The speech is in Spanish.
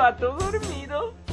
pato dormido.